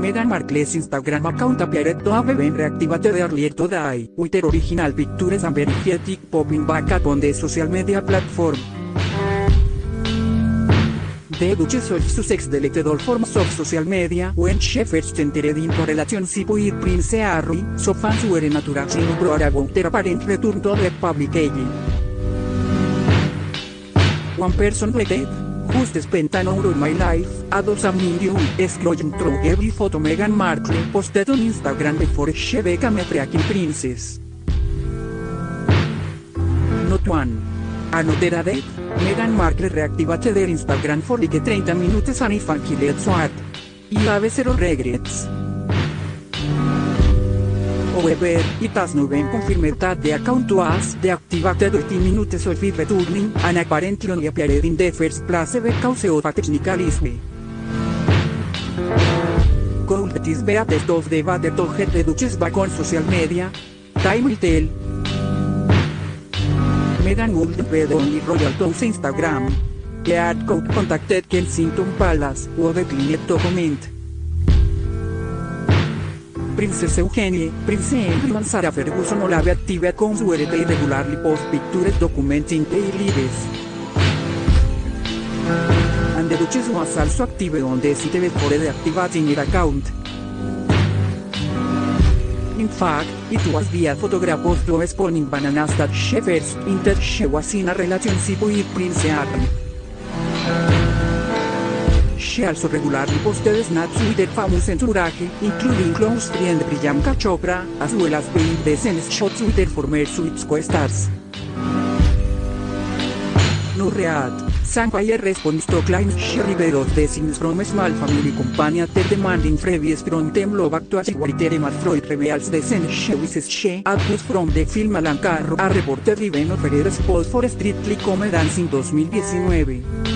Meghan Markle's Instagram account appeared to have been reactivated earlier today, with original pictures and verified popping back up on the social media platform. The Duchess of Sussex deleted all forms of social media when she first entered into relationship with Prince Harry, so fans were naturally uproar about their apparent return to the public eye. One person tweeted, Just spent an hour of my life, a dozen million, scrolling through every photo Meghan Markle posted on Instagram before she became a freaking princess. Not one. Another date, Meghan Markle reactivated their Instagram for like 30 minutes and if killed swat. Y have zero regrets. However, it has now been confirmed that the account was deactivated 30 minutes of it returning, and apparently only appeared in the first place because of a technical issue. Could this be a test of the better to get the Duchess back on social media? Time will tell. Meghan would be only royal to Instagram. The ad contacted Kensington Palace, who declined to comment. Princess Eugenie, Prince Henry and Sarah Ferguson all have active accounts where they regularly post pictures documenting lives. And the Duchess was also active on the site before deactivating her account. In fact, it was via photograph of two spawning bananas that she first she was in a relationship with Prince Harry. She also regularly posted snaps with her famous entourage, including close friend Priyanka Chopra, as well as being decent shots with her former Suits co-stars. Read, Sampire responds to claims she revealed the scenes from a small family company after demanding previous from them love actually Terry Freud reveals the scenes she wishes she put from the film Alan Carro a reporter Riven offered spot for Strictly Come Dancing 2019.